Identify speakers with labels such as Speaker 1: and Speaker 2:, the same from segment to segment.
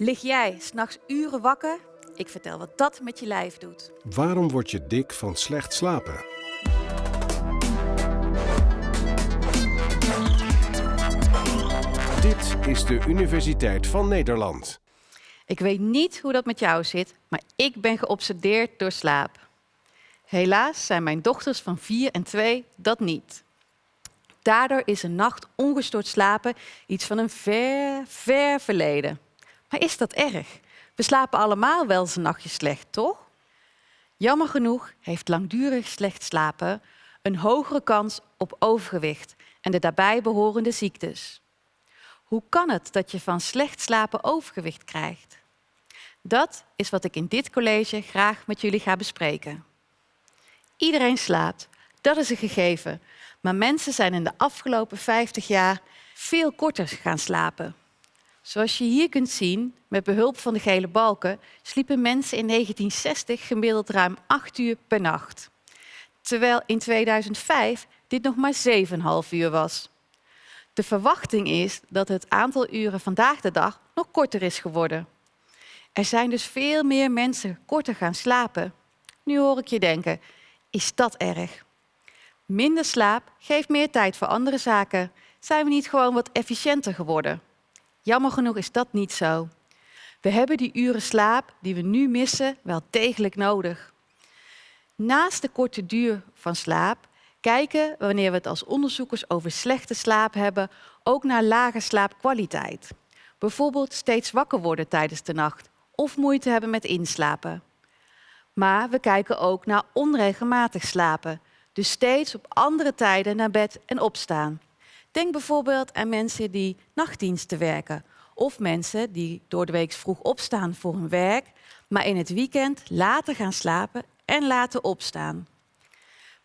Speaker 1: Lig jij s'nachts uren wakker? Ik vertel wat dat met je lijf doet.
Speaker 2: Waarom word je dik van slecht slapen? Dit is de Universiteit van Nederland.
Speaker 1: Ik weet niet hoe dat met jou zit, maar ik ben geobsedeerd door slaap. Helaas zijn mijn dochters van 4 en 2 dat niet. Daardoor is een nacht ongestoord slapen iets van een ver, ver verleden. Maar is dat erg? We slapen allemaal wel eens een nachtje slecht, toch? Jammer genoeg heeft langdurig slecht slapen een hogere kans op overgewicht en de daarbij behorende ziektes. Hoe kan het dat je van slecht slapen overgewicht krijgt? Dat is wat ik in dit college graag met jullie ga bespreken. Iedereen slaapt, dat is een gegeven. Maar mensen zijn in de afgelopen 50 jaar veel korter gaan slapen. Zoals je hier kunt zien, met behulp van de gele balken, sliepen mensen in 1960 gemiddeld ruim 8 uur per nacht. Terwijl in 2005 dit nog maar 7,5 uur was. De verwachting is dat het aantal uren vandaag de dag nog korter is geworden. Er zijn dus veel meer mensen korter gaan slapen. Nu hoor ik je denken, is dat erg? Minder slaap geeft meer tijd voor andere zaken. Zijn we niet gewoon wat efficiënter geworden? Jammer genoeg is dat niet zo. We hebben die uren slaap die we nu missen wel degelijk nodig. Naast de korte duur van slaap kijken, wanneer we het als onderzoekers over slechte slaap hebben, ook naar lage slaapkwaliteit. Bijvoorbeeld steeds wakker worden tijdens de nacht of moeite hebben met inslapen. Maar we kijken ook naar onregelmatig slapen, dus steeds op andere tijden naar bed en opstaan. Denk bijvoorbeeld aan mensen die nachtdiensten werken of mensen die door de week vroeg opstaan voor hun werk, maar in het weekend later gaan slapen en later opstaan.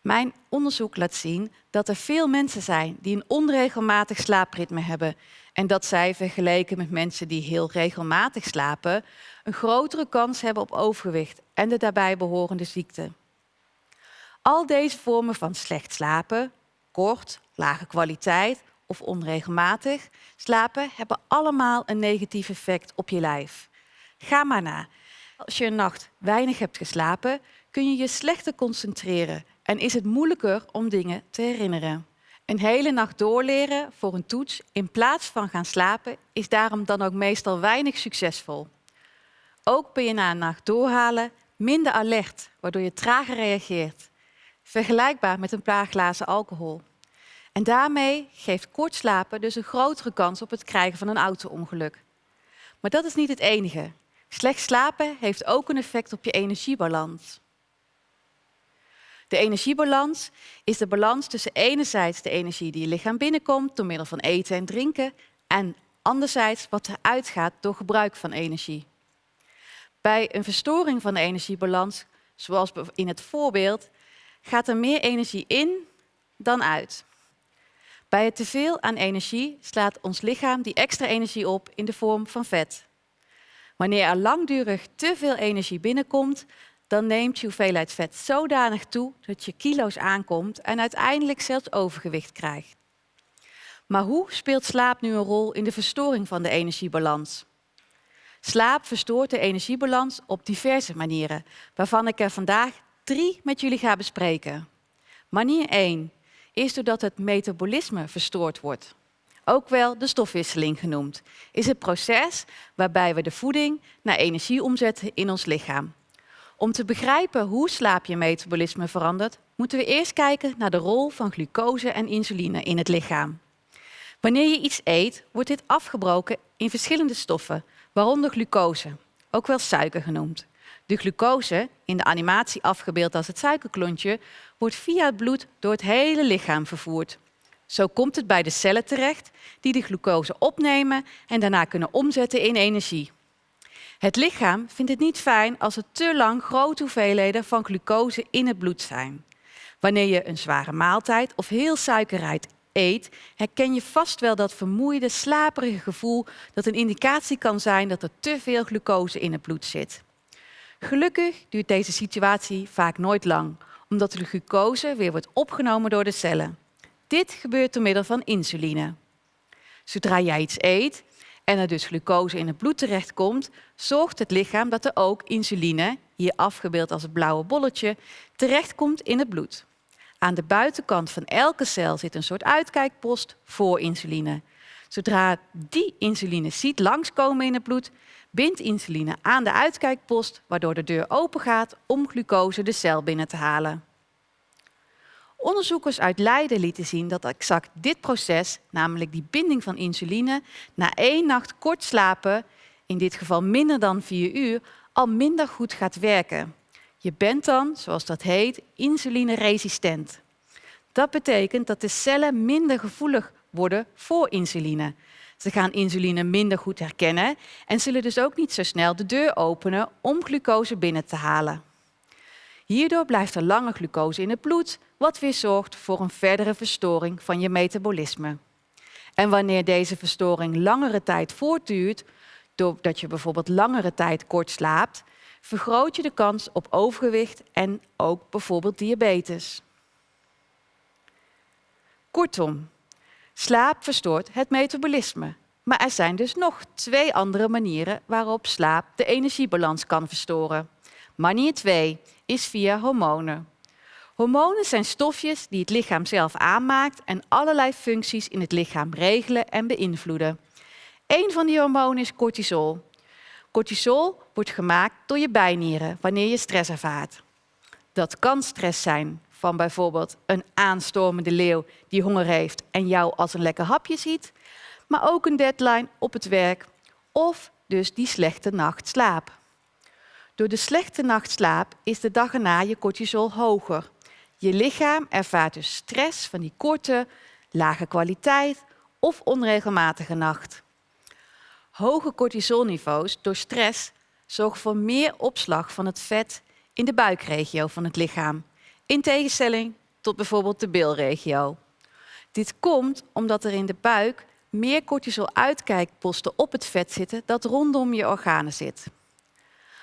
Speaker 1: Mijn onderzoek laat zien dat er veel mensen zijn die een onregelmatig slaapritme hebben en dat zij vergeleken met mensen die heel regelmatig slapen een grotere kans hebben op overgewicht en de daarbij behorende ziekte. Al deze vormen van slecht slapen, kort, lage kwaliteit of onregelmatig slapen hebben allemaal een negatief effect op je lijf. Ga maar na. Als je een nacht weinig hebt geslapen, kun je je slechter concentreren en is het moeilijker om dingen te herinneren. Een hele nacht doorleren voor een toets in plaats van gaan slapen is daarom dan ook meestal weinig succesvol. Ook ben je na een nacht doorhalen minder alert, waardoor je trager reageert. Vergelijkbaar met een paar glazen alcohol. En daarmee geeft kort slapen dus een grotere kans op het krijgen van een auto-ongeluk. Maar dat is niet het enige. Slecht slapen heeft ook een effect op je energiebalans. De energiebalans is de balans tussen enerzijds de energie die je lichaam binnenkomt door middel van eten en drinken en anderzijds wat er uitgaat door gebruik van energie. Bij een verstoring van de energiebalans, zoals in het voorbeeld, gaat er meer energie in dan uit. Bij het teveel aan energie slaat ons lichaam die extra energie op in de vorm van vet. Wanneer er langdurig te veel energie binnenkomt, dan neemt je hoeveelheid vet zodanig toe dat je kilo's aankomt en uiteindelijk zelfs overgewicht krijgt. Maar hoe speelt slaap nu een rol in de verstoring van de energiebalans? Slaap verstoort de energiebalans op diverse manieren, waarvan ik er vandaag drie met jullie ga bespreken. Manier 1 is doordat het metabolisme verstoord wordt. Ook wel de stofwisseling genoemd, is het proces waarbij we de voeding naar energie omzetten in ons lichaam. Om te begrijpen hoe slaapje-metabolisme verandert, moeten we eerst kijken naar de rol van glucose en insuline in het lichaam. Wanneer je iets eet, wordt dit afgebroken in verschillende stoffen, waaronder glucose, ook wel suiker genoemd. De glucose, in de animatie afgebeeld als het suikerklontje, wordt via het bloed door het hele lichaam vervoerd. Zo komt het bij de cellen terecht, die de glucose opnemen en daarna kunnen omzetten in energie. Het lichaam vindt het niet fijn als er te lang grote hoeveelheden van glucose in het bloed zijn. Wanneer je een zware maaltijd of heel suikerrijk eet, herken je vast wel dat vermoeide, slaperige gevoel dat een indicatie kan zijn dat er te veel glucose in het bloed zit. Gelukkig duurt deze situatie vaak nooit lang, omdat de glucose weer wordt opgenomen door de cellen. Dit gebeurt door middel van insuline. Zodra jij iets eet en er dus glucose in het bloed terechtkomt, zorgt het lichaam dat er ook insuline, hier afgebeeld als het blauwe bolletje, terechtkomt in het bloed. Aan de buitenkant van elke cel zit een soort uitkijkpost voor insuline. Zodra die insuline ziet langskomen in het bloed, bindt insuline aan de uitkijkpost, waardoor de deur open gaat om glucose de cel binnen te halen. Onderzoekers uit Leiden lieten zien dat exact dit proces, namelijk die binding van insuline, na één nacht kort slapen, in dit geval minder dan vier uur, al minder goed gaat werken. Je bent dan, zoals dat heet, insulineresistent. Dat betekent dat de cellen minder gevoelig worden voor insuline. Ze gaan insuline minder goed herkennen en zullen dus ook niet zo snel de deur openen om glucose binnen te halen. Hierdoor blijft er lange glucose in het bloed, wat weer zorgt voor een verdere verstoring van je metabolisme. En wanneer deze verstoring langere tijd voortduurt, doordat je bijvoorbeeld langere tijd kort slaapt, vergroot je de kans op overgewicht en ook bijvoorbeeld diabetes. Kortom, slaap verstoort het metabolisme. Maar er zijn dus nog twee andere manieren waarop slaap de energiebalans kan verstoren. Manier 2 is via hormonen. Hormonen zijn stofjes die het lichaam zelf aanmaakt en allerlei functies in het lichaam regelen en beïnvloeden. Een van die hormonen is cortisol. Cortisol wordt gemaakt door je bijnieren wanneer je stress ervaart. Dat kan stress zijn van bijvoorbeeld een aanstormende leeuw die honger heeft en jou als een lekker hapje ziet, maar ook een deadline op het werk of dus die slechte nachtslaap. Door de slechte nachtslaap is de dag erna je cortisol hoger. Je lichaam ervaart dus stress van die korte, lage kwaliteit of onregelmatige nacht. Hoge cortisolniveaus door stress zorgen voor meer opslag van het vet in de buikregio van het lichaam, in tegenstelling tot bijvoorbeeld de bilregio. Dit komt omdat er in de buik meer cortisol-uitkijkposten op het vet zitten dat rondom je organen zit.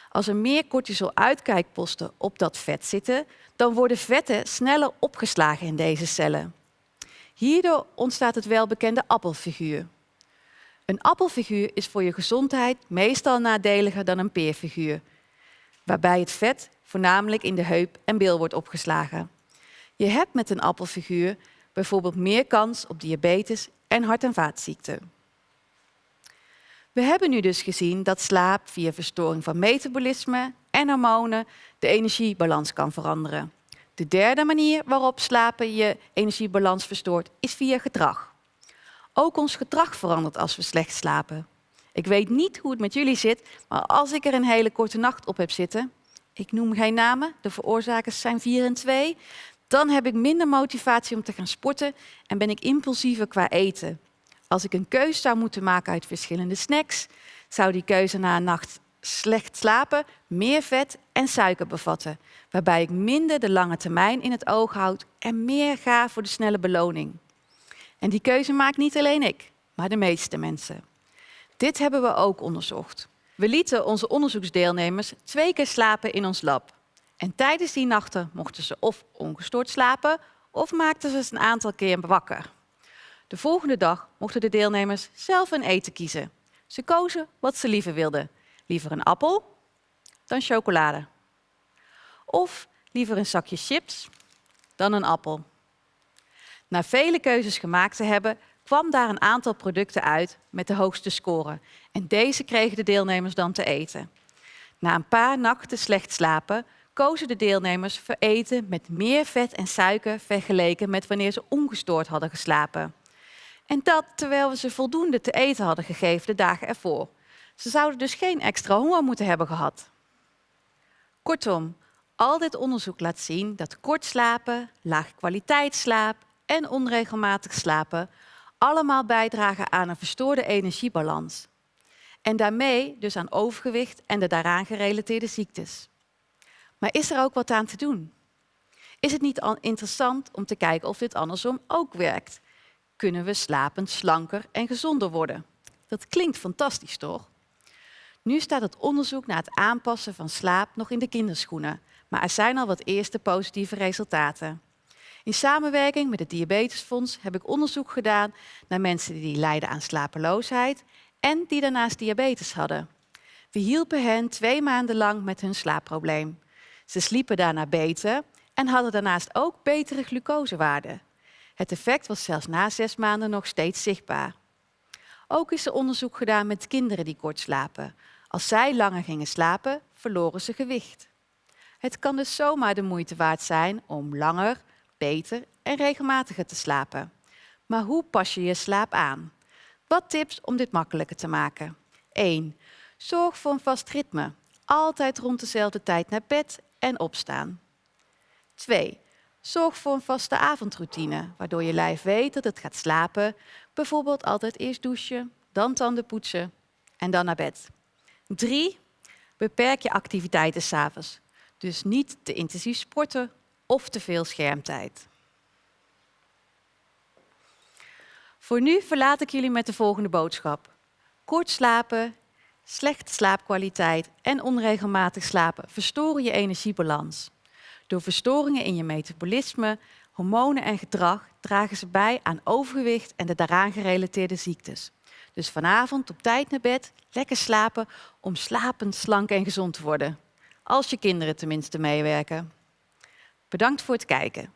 Speaker 1: Als er meer cortisol-uitkijkposten op dat vet zitten, dan worden vetten sneller opgeslagen in deze cellen. Hierdoor ontstaat het welbekende appelfiguur. Een appelfiguur is voor je gezondheid meestal nadeliger dan een peerfiguur, waarbij het vet voornamelijk in de heup en bil wordt opgeslagen. Je hebt met een appelfiguur bijvoorbeeld meer kans op diabetes en hart- en vaatziekten. We hebben nu dus gezien dat slaap via verstoring van metabolisme en hormonen de energiebalans kan veranderen. De derde manier waarop slapen je energiebalans verstoort is via gedrag. Ook ons gedrag verandert als we slecht slapen. Ik weet niet hoe het met jullie zit, maar als ik er een hele korte nacht op heb zitten, ik noem geen namen, de veroorzakers zijn 4 en 2, dan heb ik minder motivatie om te gaan sporten en ben ik impulsiever qua eten. Als ik een keuze zou moeten maken uit verschillende snacks, zou die keuze na een nacht slecht slapen meer vet en suiker bevatten, waarbij ik minder de lange termijn in het oog houd en meer ga voor de snelle beloning. En die keuze maakt niet alleen ik, maar de meeste mensen. Dit hebben we ook onderzocht. We lieten onze onderzoeksdeelnemers twee keer slapen in ons lab. En tijdens die nachten mochten ze of ongestoord slapen of maakten ze een aantal keer wakker. De volgende dag mochten de deelnemers zelf een eten kiezen. Ze kozen wat ze liever wilden. Liever een appel dan chocolade. Of liever een zakje chips dan een appel. Na vele keuzes gemaakt te hebben, kwam daar een aantal producten uit met de hoogste score. En deze kregen de deelnemers dan te eten. Na een paar nachten slecht slapen kozen de deelnemers voor eten met meer vet en suiker vergeleken met wanneer ze ongestoord hadden geslapen. En dat terwijl we ze voldoende te eten hadden gegeven de dagen ervoor. Ze zouden dus geen extra honger moeten hebben gehad. Kortom, al dit onderzoek laat zien dat kort slapen, laag kwaliteitsslaap en onregelmatig slapen allemaal bijdragen aan een verstoorde energiebalans. En daarmee dus aan overgewicht en de daaraan gerelateerde ziektes. Maar is er ook wat aan te doen? Is het niet interessant om te kijken of dit andersom ook werkt? Kunnen we slapend slanker en gezonder worden? Dat klinkt fantastisch, toch? Nu staat het onderzoek naar het aanpassen van slaap nog in de kinderschoenen, maar er zijn al wat eerste positieve resultaten. In samenwerking met het Diabetesfonds heb ik onderzoek gedaan naar mensen die lijden aan slapeloosheid en die daarnaast diabetes hadden. We hielpen hen twee maanden lang met hun slaapprobleem. Ze sliepen daarna beter en hadden daarnaast ook betere glucosewaarden. Het effect was zelfs na zes maanden nog steeds zichtbaar. Ook is er onderzoek gedaan met kinderen die kort slapen. Als zij langer gingen slapen, verloren ze gewicht. Het kan dus zomaar de moeite waard zijn om langer, beter en regelmatiger te slapen. Maar hoe pas je je slaap aan? Wat tips om dit makkelijker te maken? 1. Zorg voor een vast ritme. Altijd rond dezelfde tijd naar bed en opstaan. 2. Zorg voor een vaste avondroutine, waardoor je lijf weet dat het gaat slapen. Bijvoorbeeld altijd eerst douchen, dan tanden poetsen en dan naar bed. 3. Beperk je activiteiten s'avonds. Dus niet te intensief sporten of te veel schermtijd. Voor nu verlaat ik jullie met de volgende boodschap. Kort slapen, slechte slaapkwaliteit en onregelmatig slapen verstoren je energiebalans. Door verstoringen in je metabolisme, hormonen en gedrag dragen ze bij aan overgewicht en de daaraan gerelateerde ziektes. Dus vanavond op tijd naar bed, lekker slapen om slapend, slank en gezond te worden. Als je kinderen tenminste meewerken. Bedankt voor het kijken.